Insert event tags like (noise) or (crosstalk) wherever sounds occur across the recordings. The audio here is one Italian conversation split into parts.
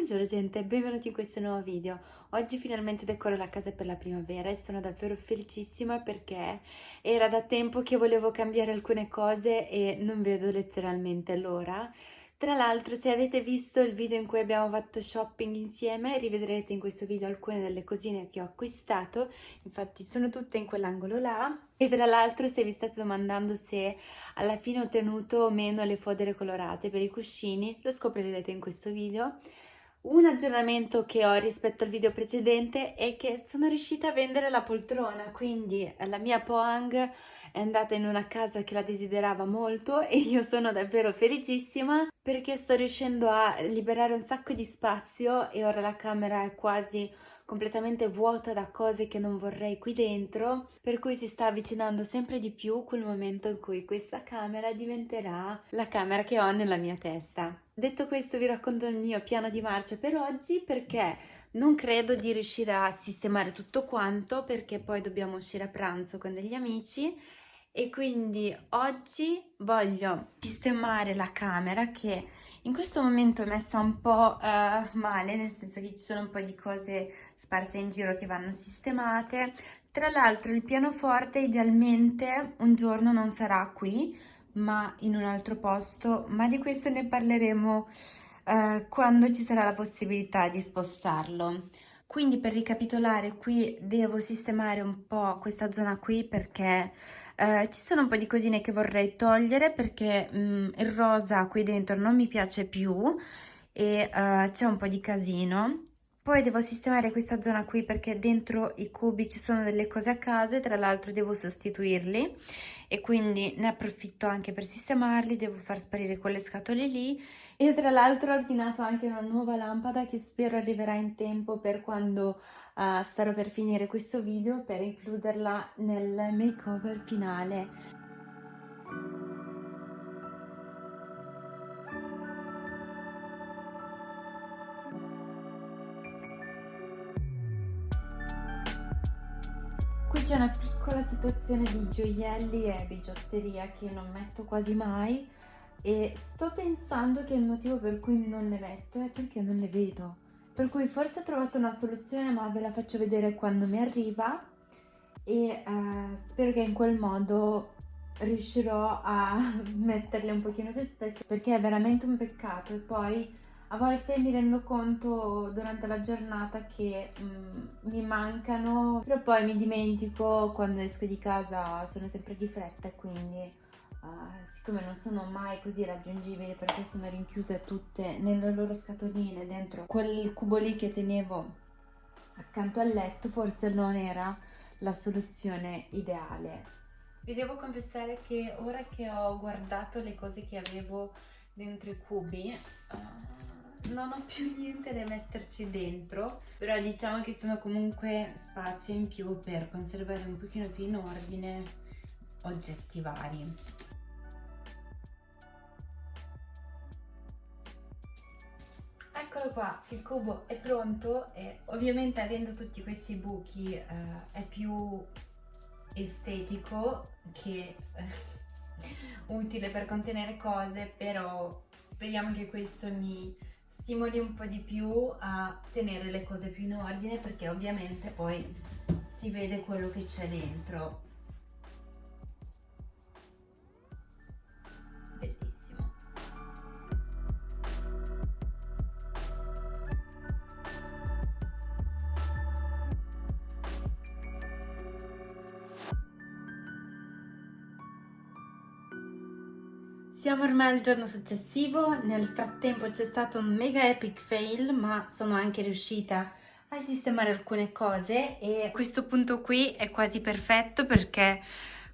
Buongiorno gente, benvenuti in questo nuovo video. Oggi finalmente decoro la casa per la primavera e sono davvero felicissima perché era da tempo che volevo cambiare alcune cose e non vedo letteralmente l'ora. Tra l'altro se avete visto il video in cui abbiamo fatto shopping insieme rivedrete in questo video alcune delle cosine che ho acquistato, infatti sono tutte in quell'angolo là. E tra l'altro se vi state domandando se alla fine ho tenuto o meno le fodere colorate per i cuscini, lo scoprirete in questo video. Un aggiornamento che ho rispetto al video precedente è che sono riuscita a vendere la poltrona, quindi la mia Poang è andata in una casa che la desiderava molto (laughs) e io sono davvero felicissima perché sto riuscendo a liberare un sacco di spazio e ora la camera è quasi completamente vuota da cose che non vorrei qui dentro, per cui si sta avvicinando sempre di più quel momento in cui questa camera diventerà la camera che ho nella mia testa. Detto questo vi racconto il mio piano di marcia per oggi perché non credo di riuscire a sistemare tutto quanto perché poi dobbiamo uscire a pranzo con degli amici e quindi oggi voglio sistemare la camera che in questo momento è messa un po' uh, male nel senso che ci sono un po' di cose sparse in giro che vanno sistemate. Tra l'altro il pianoforte idealmente un giorno non sarà qui ma in un altro posto ma di questo ne parleremo uh, quando ci sarà la possibilità di spostarlo quindi per ricapitolare qui devo sistemare un po' questa zona qui perché eh, ci sono un po' di cosine che vorrei togliere perché mh, mm, il rosa qui dentro non mi piace più e uh, c'è un po' di casino. Poi devo sistemare questa zona qui perché dentro i cubi ci sono delle cose a caso e tra l'altro devo sostituirli e quindi ne approfitto anche per sistemarli, devo far sparire quelle scatole lì e tra l'altro ho ordinato anche una nuova lampada che spero arriverà in tempo per quando uh, starò per finire questo video per includerla nel makeover finale. Qui c'è una piccola situazione di gioielli e bigiotteria che non metto quasi mai e sto pensando che il motivo per cui non le metto è perché non le vedo. Per cui forse ho trovato una soluzione ma ve la faccio vedere quando mi arriva. E eh, spero che in quel modo riuscirò a (laughs) metterle un pochino più spesso perché è veramente un peccato. E poi a volte mi rendo conto durante la giornata che mm, mi mancano però poi mi dimentico quando esco di casa sono sempre di fretta quindi uh, siccome non sono mai così raggiungibili perché sono rinchiuse tutte nelle loro scatoline dentro quel cubo lì che tenevo accanto al letto forse non era la soluzione ideale. Vi devo confessare che ora che ho guardato le cose che avevo dentro i cubi uh, non ho più niente da metterci dentro. Però diciamo che sono comunque spazio in più per conservare un pochino più in ordine oggetti vari Eccolo qua, il cubo è pronto e ovviamente avendo tutti questi buchi eh, è più estetico che eh, utile per contenere cose, però speriamo che questo mi stimoli un po' di più a tenere le cose più in ordine perché ovviamente poi si vede quello che c'è dentro Siamo ormai al giorno successivo, nel frattempo c'è stato un mega epic fail ma sono anche riuscita a sistemare alcune cose e questo punto qui è quasi perfetto perché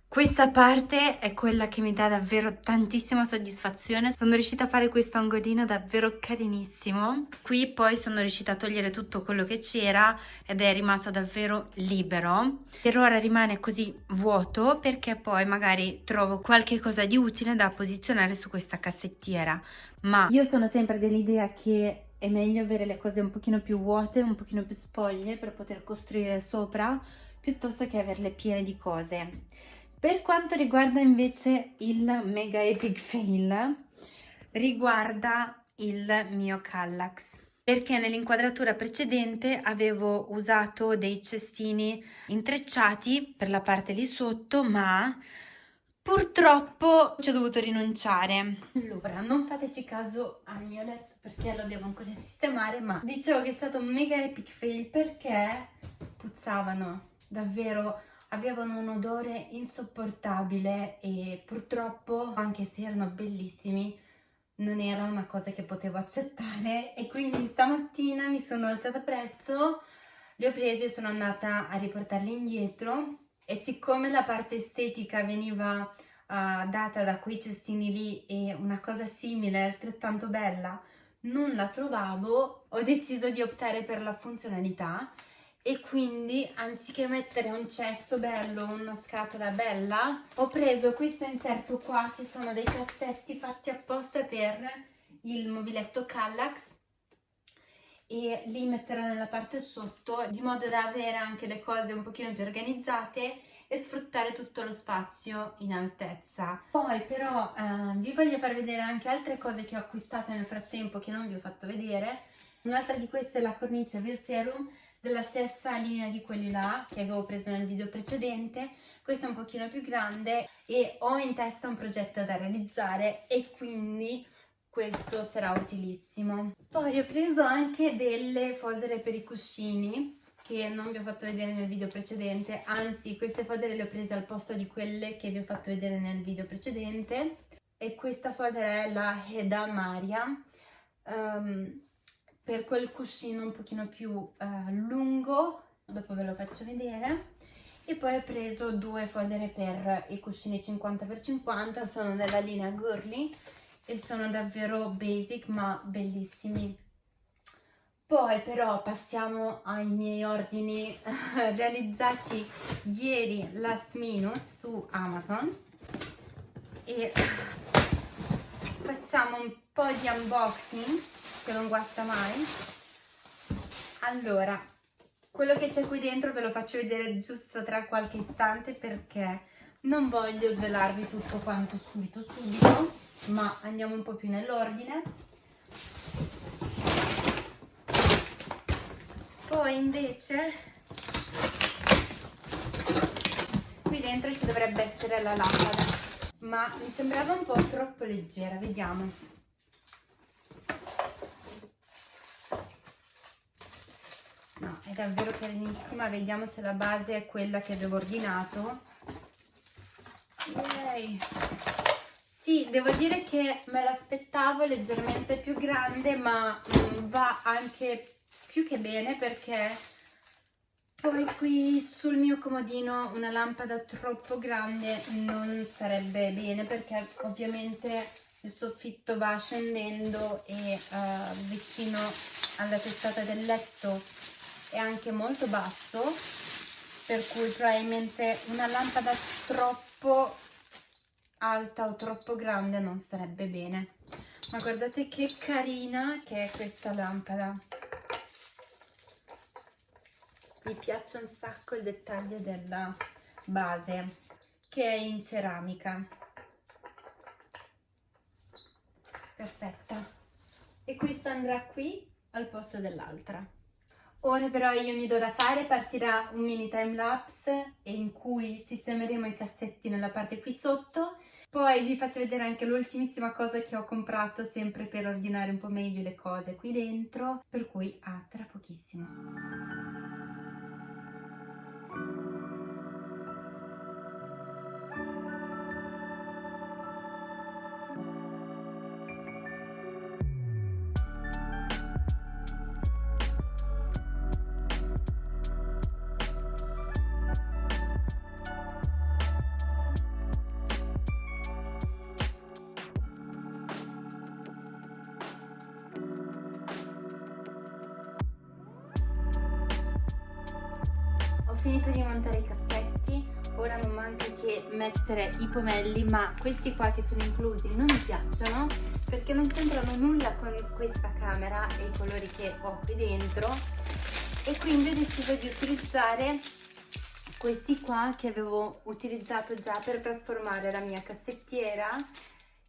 questa parte è quella che mi dà davvero tantissima soddisfazione, sono riuscita a fare questo angolino davvero carinissimo. Qui poi sono riuscita a togliere tutto quello che c'era ed è rimasto davvero libero. Per ora rimane così vuoto perché poi magari trovo qualche cosa di utile da posizionare su questa cassettiera. Ma io sono sempre dell'idea che è meglio avere le cose un pochino più vuote, un pochino più spoglie per poter costruire sopra piuttosto che averle piene di cose. Per quanto riguarda invece il mega epic fail, riguarda il mio Kallax. perché nell'inquadratura precedente avevo usato dei cestini intrecciati per la parte lì sotto ma purtroppo ci ho dovuto rinunciare allora non fateci caso al mio letto perché lo devo ancora sistemare ma dicevo che è stato un mega epic fail perché puzzavano davvero avevano un odore insopportabile e purtroppo anche se erano bellissimi non era una cosa che potevo accettare. E quindi stamattina mi sono alzata presto, li ho presi e sono andata a riportarli indietro. E siccome la parte estetica veniva uh, data da quei cestini lì e una cosa simile, altrettanto bella, non la trovavo, ho deciso di optare per la funzionalità e quindi anziché mettere un cesto bello, una scatola bella, ho preso questo inserto qua che sono dei cassetti fatti apposta per il mobiletto Kallax e li metterò nella parte sotto di modo da avere anche le cose un pochino più organizzate e sfruttare tutto lo spazio in altezza. Poi però eh, vi voglio far vedere anche altre cose che ho acquistato nel frattempo che non vi ho fatto vedere. Un'altra di queste è la cornice Veil della stessa linea di quelli là che avevo preso nel video precedente. Questa è un pochino più grande e ho in testa un progetto da realizzare e quindi questo sarà utilissimo. Poi ho preso anche delle fodere per i cuscini che non vi ho fatto vedere nel video precedente anzi queste fodere le ho prese al posto di quelle che vi ho fatto vedere nel video precedente. E questa fodera è la Heda Maria. Um, per quel cuscino un pochino più uh, lungo, dopo ve lo faccio vedere. E poi ho preso due fodere per i cuscini 50x50, sono della linea Girly e sono davvero basic ma bellissimi. Poi però passiamo ai miei ordini realizzati ieri last minute su Amazon e facciamo un po' di unboxing che non guasta mai. Allora, quello che c'è qui dentro ve lo faccio vedere giusto tra qualche istante perché non voglio svelarvi tutto quanto subito subito, ma andiamo un po' più nell'ordine. Poi invece qui dentro ci dovrebbe essere la lampada, ma mi sembrava un po' troppo leggera, vediamo. no è davvero carinissima vediamo se la base è quella che avevo ordinato Yay. sì devo dire che me l'aspettavo leggermente più grande ma mm, va anche più che bene perché poi qui sul mio comodino una lampada troppo grande non sarebbe bene perché ovviamente il soffitto va scendendo e uh, vicino alla testata del letto è anche molto basso per cui probabilmente una lampada troppo alta o troppo grande non starebbe bene. Ma guardate che carina che è questa lampada. Mi piace un sacco il dettaglio della base che è in ceramica. Perfetta. E questa andrà qui al posto dell'altra Ora però io mi do da fare, partirà un mini time lapse in cui sistemeremo i cassetti nella parte qui sotto. Poi vi faccio vedere anche l'ultimissima cosa che ho comprato sempre per ordinare un po' meglio le cose qui dentro per cui a tra pochissimo finito di montare i cassetti ora non manca che mettere i pomelli ma questi qua che sono inclusi non mi piacciono perché non c'entrano nulla con questa camera e i colori che ho qui dentro e quindi ho deciso di utilizzare questi qua che avevo utilizzato già per trasformare la mia cassettiera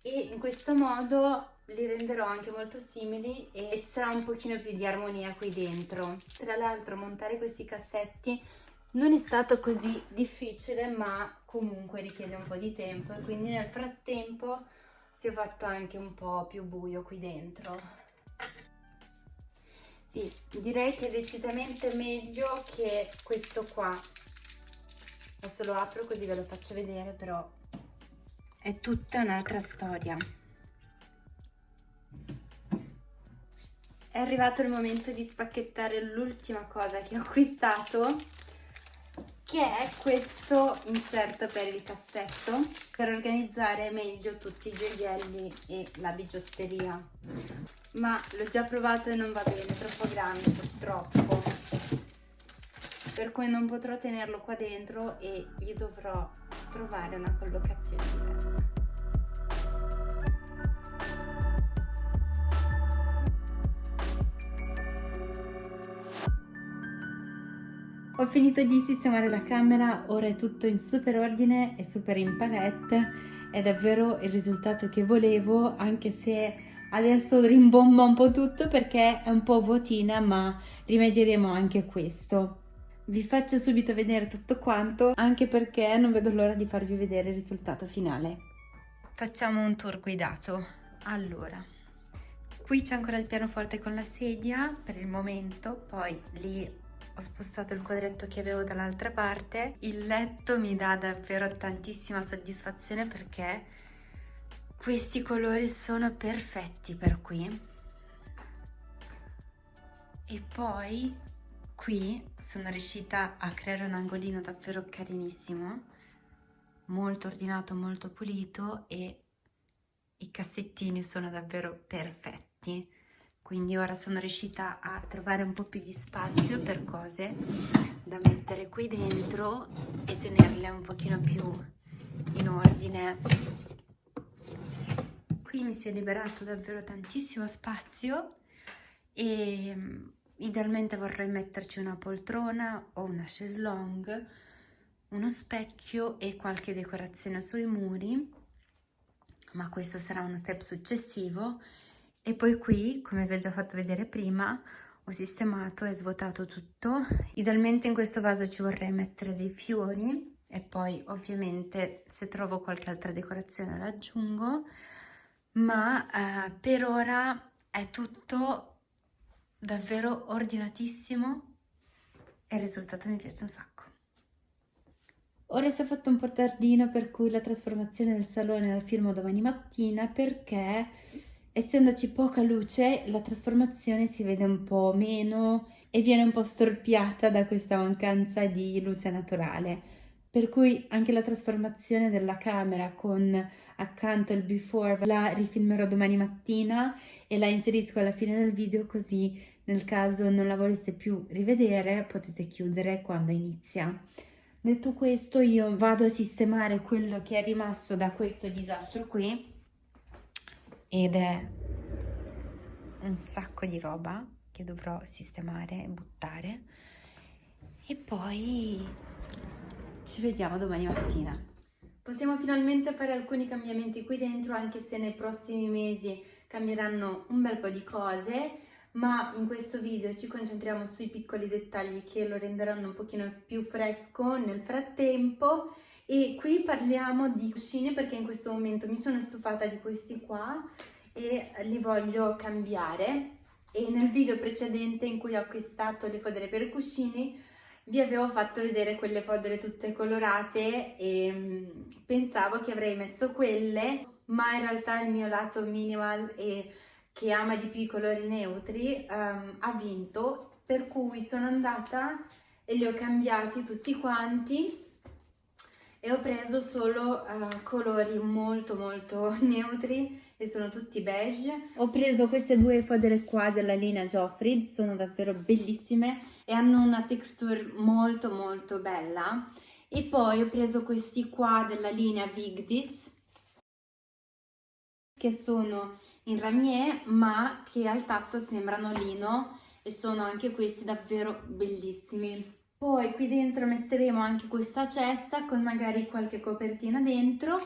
e in questo modo li renderò anche molto simili e ci sarà un pochino più di armonia qui dentro. Tra l'altro montare questi cassetti non è stato così difficile ma comunque richiede un po' di tempo e quindi nel frattempo si è fatto anche un po' più buio qui dentro. Sì, direi che è decisamente meglio che questo qua. Adesso lo apro così ve lo faccio vedere, però è tutta un'altra storia. È arrivato il momento di spacchettare l'ultima cosa che ho acquistato che è questo inserto per il cassetto per organizzare meglio tutti i gioielli e la bigiotteria. Ma l'ho già provato e non va bene, è troppo grande purtroppo. Per cui non potrò tenerlo qua dentro e gli dovrò trovare una collocazione diversa Ho finito di sistemare la camera, ora è tutto in super ordine e super in palette, è davvero il risultato che volevo, anche se adesso rimbomba un po' tutto perché è un po' vuotina, ma rimedieremo anche questo. Vi faccio subito vedere tutto quanto, anche perché non vedo l'ora di farvi vedere il risultato finale. Facciamo un tour guidato. Allora, qui c'è ancora il pianoforte con la sedia per il momento, poi lì ho spostato il quadretto che avevo dall'altra parte. Il letto mi dà davvero tantissima soddisfazione perché questi colori sono perfetti per qui. E poi qui sono riuscita a creare un angolino davvero carinissimo, molto ordinato, molto pulito e i cassettini sono davvero perfetti quindi ora sono riuscita a trovare un po' più di spazio per cose da mettere qui dentro e tenerle un pochino più in ordine. Qui mi si è liberato davvero tantissimo spazio e mm, idealmente vorrei metterci una poltrona o una chaise longue uno specchio e qualche decorazione sui muri ma questo sarà uno step successivo e poi qui, come vi ho già fatto vedere prima, ho sistemato e svuotato tutto. Idealmente in questo vaso ci vorrei mettere dei fiori e poi ovviamente se trovo qualche altra decorazione l'aggiungo, ma eh, per ora è tutto davvero ordinatissimo e il risultato mi piace un sacco. Ora si è fatto un po' tardino per cui la trasformazione del salone la firmo domani mattina perché essendoci poca luce la trasformazione si vede un po' meno e viene un po' storpiata da questa mancanza di luce naturale per cui anche la trasformazione della camera con accanto il before la rifilmerò domani mattina e la inserisco alla fine del video così nel caso non la voleste più rivedere potete chiudere quando inizia. Detto questo io vado a sistemare quello che è rimasto da questo disastro qui ed è un sacco di roba che dovrò sistemare e buttare e poi ci vediamo domani mattina. Possiamo finalmente fare alcuni cambiamenti qui dentro anche se nei prossimi mesi cambieranno un bel po' di cose ma in questo video ci concentriamo sui piccoli dettagli che lo renderanno un pochino più fresco nel frattempo e qui parliamo di cuscini perché in questo momento mi sono stufata di questi qua e li voglio cambiare. E nel video precedente in cui ho acquistato le fodere per cuscini vi avevo fatto vedere quelle fodere tutte colorate e mm, pensavo che avrei messo quelle ma in realtà il mio lato minimal e che ama di più i colori neutri um, ha vinto. Per cui sono andata e li ho cambiati tutti quanti e ho preso solo uh, colori molto molto (laughs) neutri e sono tutti beige. Ho preso queste due fodere qua della linea Joffrey, sono davvero bellissime e hanno una texture molto molto bella. E poi ho preso questi qua della linea Vigdis, che sono in ramier ma che al tatto sembrano lino e sono anche questi davvero bellissimi. Poi qui dentro metteremo anche questa cesta con magari qualche copertina dentro.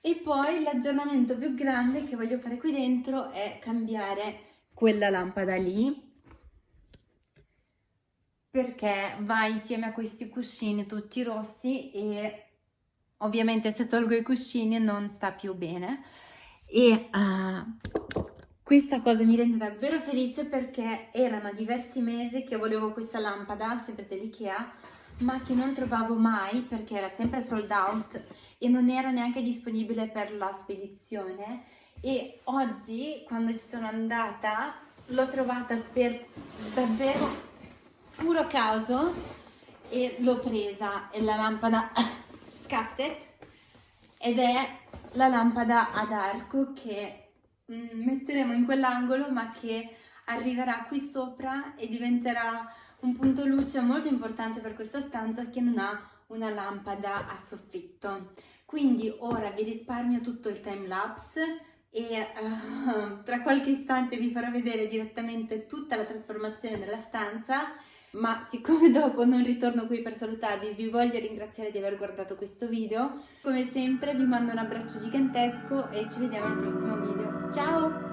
E poi l'aggiornamento più grande che voglio fare qui dentro è cambiare quella lampada lì. Perché va insieme a questi cuscini tutti rossi e ovviamente se tolgo i cuscini non sta più bene. E uh, questa cosa mi rende davvero felice perché erano diversi mesi che volevo questa lampada, sempre dell'Ikea, ma che non trovavo mai perché era sempre sold out e non era neanche disponibile per la spedizione. E oggi quando ci sono andata l'ho trovata per davvero puro caso e l'ho presa. È la lampada (laughs) Scattet ed è la lampada ad arco che metteremo in quell'angolo ma che arriverà qui sopra e diventerà un punto luce molto importante per questa stanza che non ha una lampada a soffitto. Quindi ora vi risparmio tutto il time lapse e uh, tra qualche istante vi farò vedere direttamente tutta la trasformazione della stanza ma siccome (laughs) dopo non ritorno qui per salutarvi vi voglio ringraziare di aver guardato questo video. Come sempre vi mando un abbraccio gigantesco e ci vediamo nel prossimo video. Ciao